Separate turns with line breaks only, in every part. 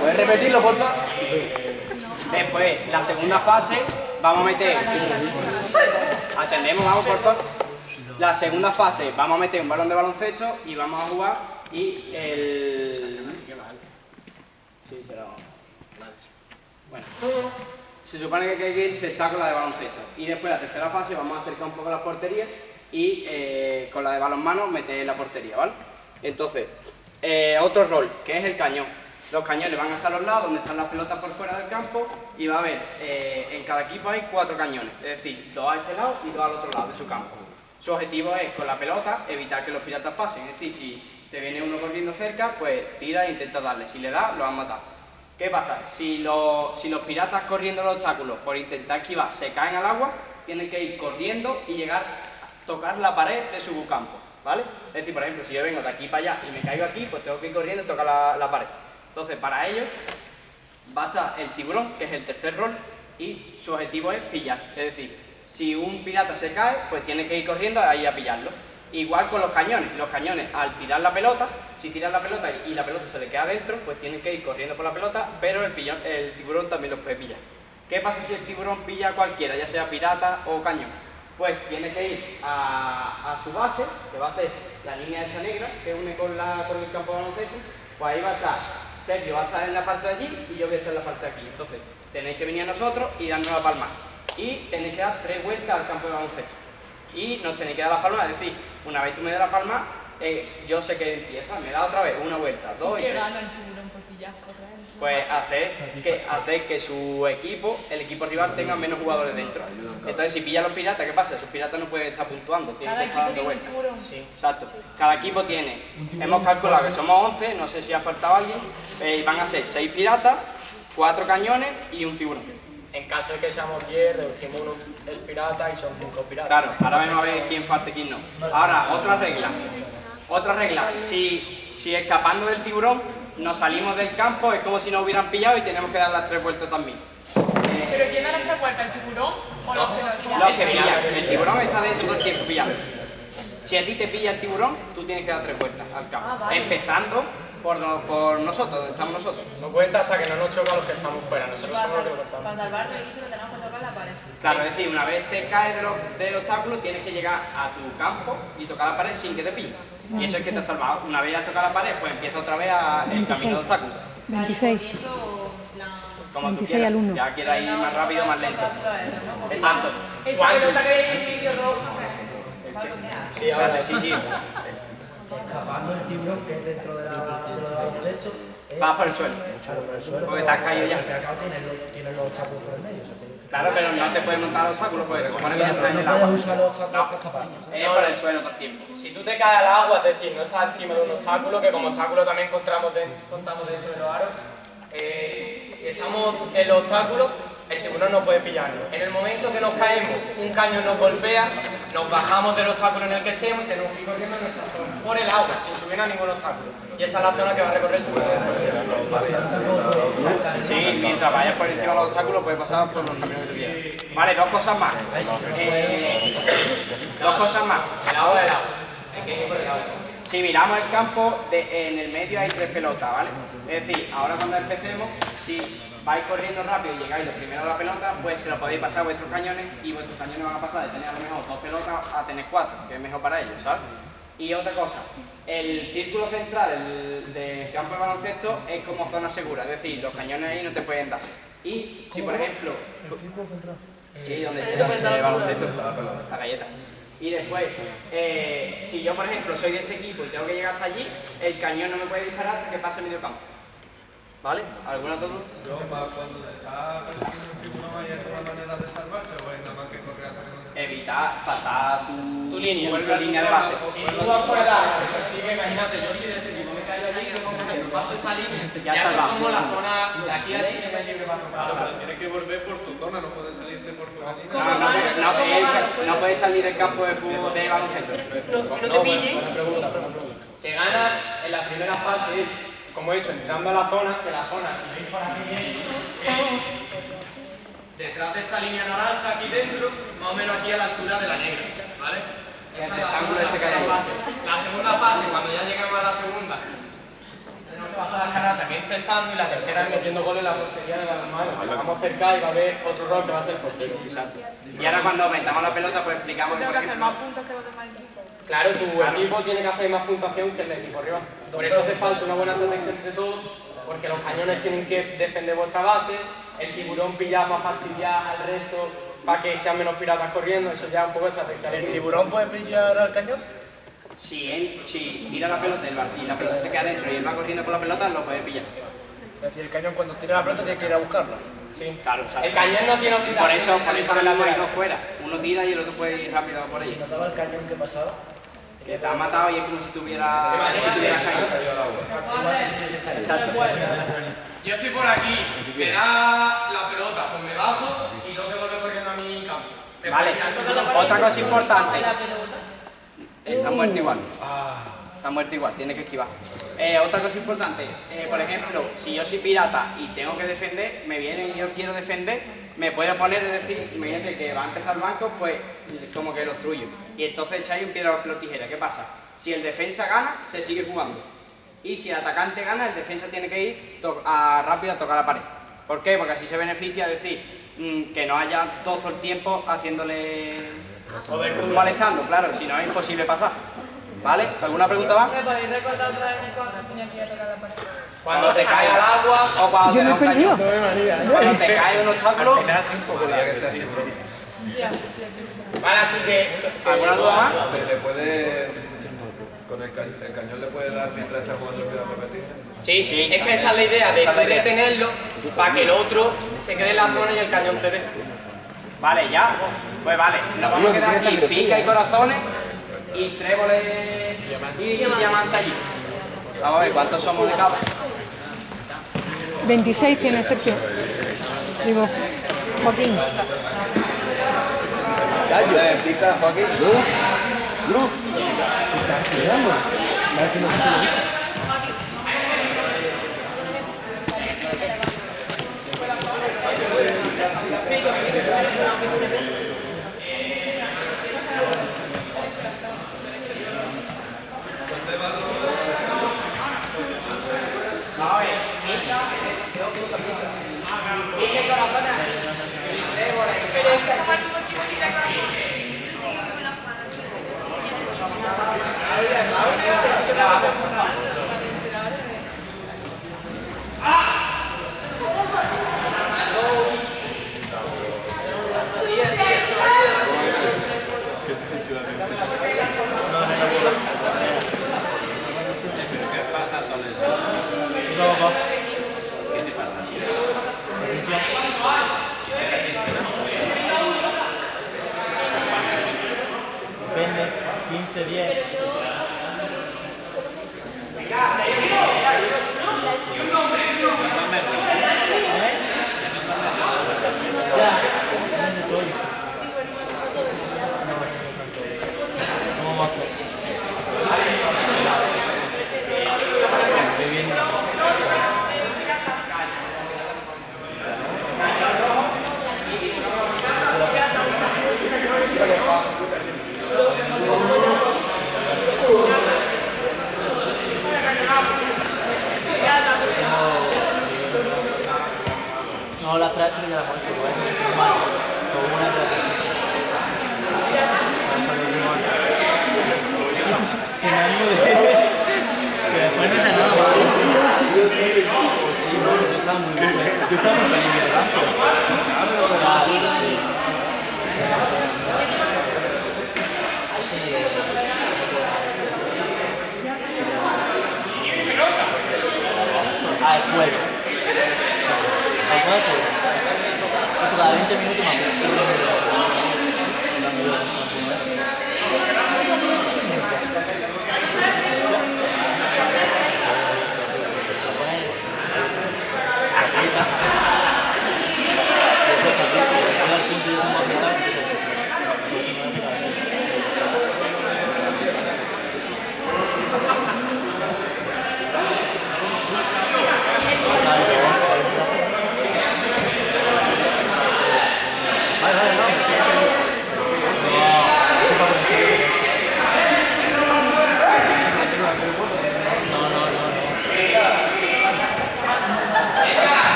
¿Puedes repetirlo, por favor? Después, la segunda fase, vamos a meter... Atendemos, vamos, por favor. La segunda fase, vamos a meter un balón de baloncesto y vamos a jugar y el... Sí, pero... Bueno. Se supone que hay que encestar con la de baloncesto. Y después, la tercera fase, vamos a acercar un poco las porterías y eh, con la de balonmano meter la portería, ¿vale? Entonces, eh, otro rol, que es el cañón. Los cañones van hasta los lados, donde están las pelotas por fuera del campo, y va a haber, eh, en cada equipo hay cuatro cañones, es decir, dos a este lado y dos al otro lado de su campo. Su objetivo es, con la pelota, evitar que los piratas pasen, es decir, si te viene uno corriendo cerca, pues tira e intenta darle, si le da, lo han matado. ¿Qué pasa? Si, si los piratas corriendo los obstáculos por intentar esquivar se caen al agua, tienen que ir corriendo y llegar a tocar la pared de su campo, ¿vale? Es decir, por ejemplo, si yo vengo de aquí para allá y me caigo aquí, pues tengo que ir corriendo y tocar la pared. Entonces, para ello, va a estar el tiburón, que es el tercer rol, y su objetivo es pillar. Es decir, si un pirata se cae, pues tiene que ir corriendo ahí a pillarlo. Igual con los cañones. Los cañones, al tirar la pelota, si tiran la pelota y la pelota se le queda dentro, pues tienen que ir corriendo por la pelota, pero el, el tiburón también los puede pillar. ¿Qué pasa si el tiburón pilla a cualquiera, ya sea pirata o cañón? Pues tiene que ir a, su base, que va a ser la línea esta negra, que une con, la, con el campo de baloncesto, pues ahí va a estar Sergio va a estar en la parte de allí y yo voy a estar en la parte de aquí. Entonces, tenéis que venir a nosotros y darnos la palma. Y tenéis que dar tres vueltas al campo de baloncesto. Y nos tenéis que dar la palma, es decir, una vez tú me das la palma, eh, yo sé que empieza, me da otra vez, una vuelta, dos y, tres. Pues hacer que, hacer que su equipo, el equipo rival, tenga menos jugadores dentro. Entonces, si pilla a los piratas, ¿qué pasa? Esos piratas no pueden estar puntuando, tienen que estar dando vueltas. Sí, exacto. Cada equipo tiene, hemos calculado que somos 11, no sé si ha faltado alguien, eh, y van a ser 6 piratas, 4 cañones y un tiburón.
En caso de que seamos 10, reducimos uno el pirata y son 5 piratas.
Claro, ahora vamos a ver quién falta y quién no. Ahora, otra regla. Otra regla, si, si escapando del tiburón nos salimos del campo, es como si nos hubieran pillado y tenemos que dar las tres vueltas también.
¿Pero quién da las tres vueltas, el tiburón o los que
nos Los que pillan. El tiburón está dentro todo el tiempo pillado. Si a ti te pilla el tiburón, tú tienes que dar tres vueltas al campo. Ah, Empezando por, por, nosotros, donde estamos nosotros.
No cuenta hasta que no nos choca los que estamos fuera, nosotros somos los que
estamos. Para salvar el lo tenemos que tocar la pared.
Claro, es decir, una vez te caes del obstáculo, tienes que llegar a tu campo y tocar la pared sin que te pille. Y eso es que te ha salvado. Una vez ya has tocado la pared, pues empieza otra vez a, el camino de obstáculos.
26. 26 alumnos.
Ya queda ir más rápido, más lento. Exacto.
Sí, ahora
sí, sí.
Escapando el tiburón que es dentro de la, derecho.
Vas por el suelo. Porque te has caído ya.
Tiene los obstáculos por el medio.
Claro, pero no te puedes montar los obstáculos porque se supone que en
el agua. No puedes usar los obstáculos para escapar.
Es por el suelo todo el tiempo.
Si tú te caes al agua, es decir, no estás encima de un obstáculo, que como obstáculo también contamos, contamos dentro de los aros, eh, si estamos en el obstáculo, el tiburón no puede pillarnos. En el momento que nos caemos, un caño nos golpea, nos bajamos del obstáculo en el que estemos y tenemos que ir corriendo nuestra zona, por el agua, sin subir a ningún obstáculo. Y esa es la zona que va a recorrer el tiburón.
Sí, mientras vayas por encima de los obstáculos puedes pasar por los caminos que tú quieras. Vale, dos cosas más. Eh, dos cosas más.
El agua del agua.
Si miramos el campo, en el medio hay tres pelotas, ¿vale? Es decir, ahora cuando empecemos, si vais corriendo rápido y llegáis lo primero a la pelota, pues se lo podéis pasar a vuestros cañones y vuestros cañones van a pasar de tener a lo mejor dos pelotas a tener cuatro, que es mejor para ellos, ¿sabes? Y otra cosa, el círculo central del, campo de baloncesto es como zona segura, es decir, los cañones ahí no te pueden dar. Y si por ejemplo... ¿El círculo central? Sí, donde está el baloncesto, la galleta. Y después, eh, si yo por ejemplo soy de este equipo y tengo que llegar hasta allí, el cañón no me puede disparar hasta que pase medio campo. ¿Vale? ¿Alguna duda?
cuando está persiguiendo un tipo no hay otra manera de salvarse o es nada más que correr hasta que
Evitar pasar tu,
tu línea,
tu línea de base.
Si tú afuera, sigue, imagínate, yo soy de este tipo, me caigo allí, que paso esta línea, ya, ya como la zona de aquí a aquí que me libre para tocar.
Claro, pero tiene que volver por su zona, no puede salirte por su línea.
No, no, no, no, puede salir del campo de fútbol de baloncesto.
No,
pregunta, Se gana en la primera fase como he dicho, entrando a la zona, que la zona, si veis por aquí detrás de esta línea naranja aquí dentro, más o menos aquí a la altura de la negra, ¿vale?
El rectángulo ese que hay
La segunda fase, cuando ya llegamos a la segunda, tenemos que bajar las caratas encestando y la tercera es metiendo goles en la portería de las manos. Vamos cerca y va a haber otro rol que va a ser portero.
Exacto. Y ahora cuando metamos la pelota, pues explicamos
Tengo que hacer más puntos que los demás equipos.
Claro, tu equipo tiene que hacer más puntuación que el equipo rival. Por eso hace falta una buena estrategia entre todos, porque los cañones tienen que defender vuestra base, el tiburón pillar para fastidiar al resto, para que sean menos piratas corriendo, eso ya es un poco estrategia.
¿El tiburón puede brillar al cañón?
si, él, si tira la pelota y la- y la pelota se queda dentro y él va corriendo por la pelota, lo puede pillar.
Es decir, el cañón cuando tira la pelota tiene que ir a buscarla.
Sí.
Claro.
El cañón no tiene
por eso, por eso
salir
no fuera. Uno tira y el otro puede ir rápido por
Si
ahí.
notaba el cañón que pasaba,
Que te ha matado y es como si tuviera, como si tuviera caído. Exacto.
Yo estoy por aquí, me da la pelota, pues me bajo y tengo que volver corriendo a mi campo. Me
Vale, otra cosa importante. Está muerto igual. Está muerto igual, tiene que esquivar. Eh, otra cosa importante, eh, por ejemplo, si yo soy pirata y tengo que defender, me viene y yo quiero defender, me puedo poner, es decir, imagínate que va a empezar el banco, pues como que lo obstruyo. Y entonces echáis un piedra, papel tijera. ¿Qué pasa? Si el defensa gana, se sigue jugando. Y si el atacante gana, el defensa tiene que ir a- rápido a tocar la pared. ¿Por qué? Porque así se beneficia, es decir, mm, que no haya todo el tiempo haciéndole molestando, claro, si no es imposible pasar. ¿Vale? ¿Alguna pregunta más?
¿Me podéis recordar otra vez cuando
te cae al agua,
O cuando
Yo
te da un cañón. Cuando te cae un obstáculo,
vale, así que...
¿alguna duda más?
Se le puede. Con el, ca- el cañón le puede dar mientras está jugando el tijera.
Sí,
Sí,
es que esa es la idea, de retenerlo para que el otro se quede en la zona y el cañón te dé.
Vale, ya. Pues vale, nos vamos a quedar aquí, pica y corazones y tréboles y diamantes allí. Vamos a ver cuántos somos de cada.
26 tiene Sergio. Digo, Joaquín.
Vamos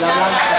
La
blanca.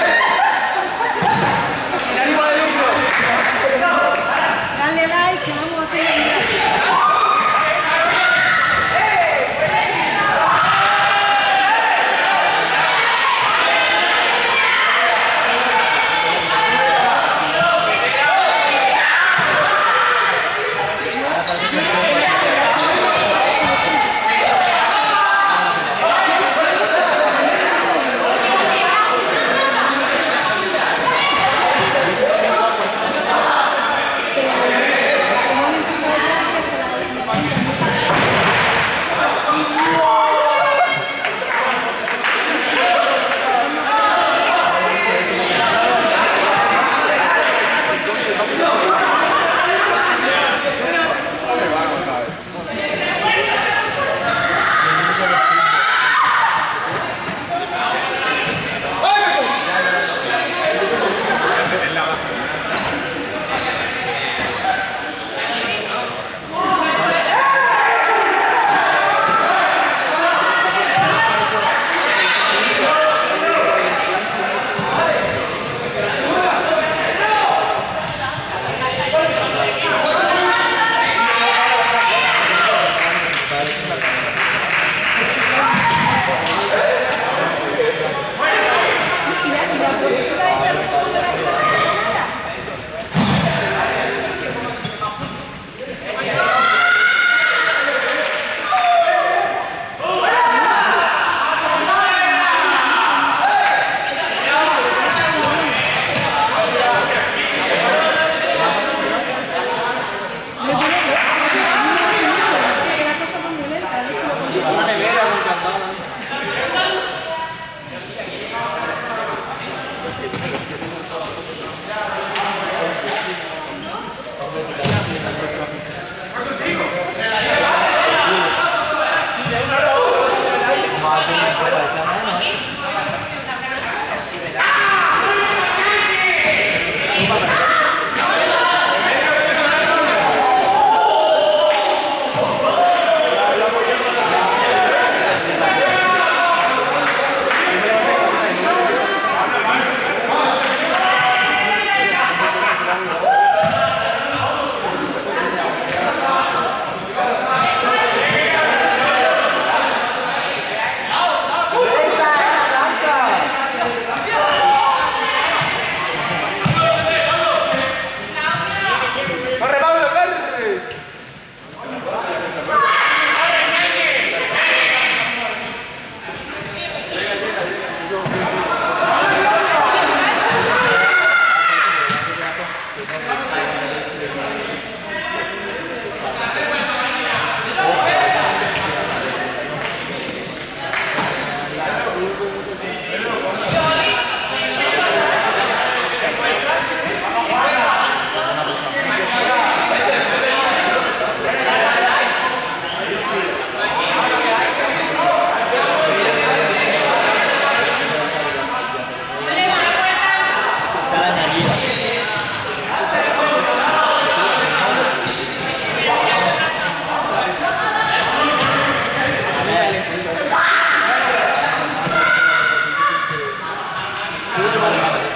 終了まで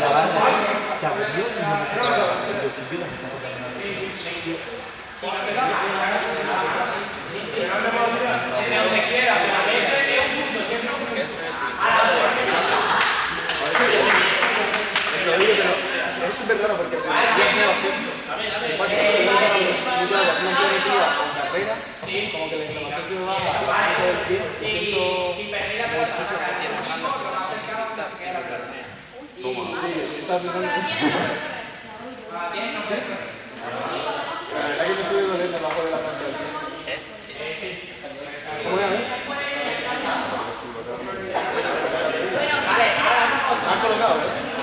La banda se aburrió y no se.
Es súper raro porque es no primitiva en carrera, como que la inflamación se me va a la parte del pie, me siento como el sucio que tiene Sí, estaba pensando. ¿Sí? La verdad que me sube dolor debajo de la parte del pie. ¿Cómo era, eh? Me han colocado, ¿eh?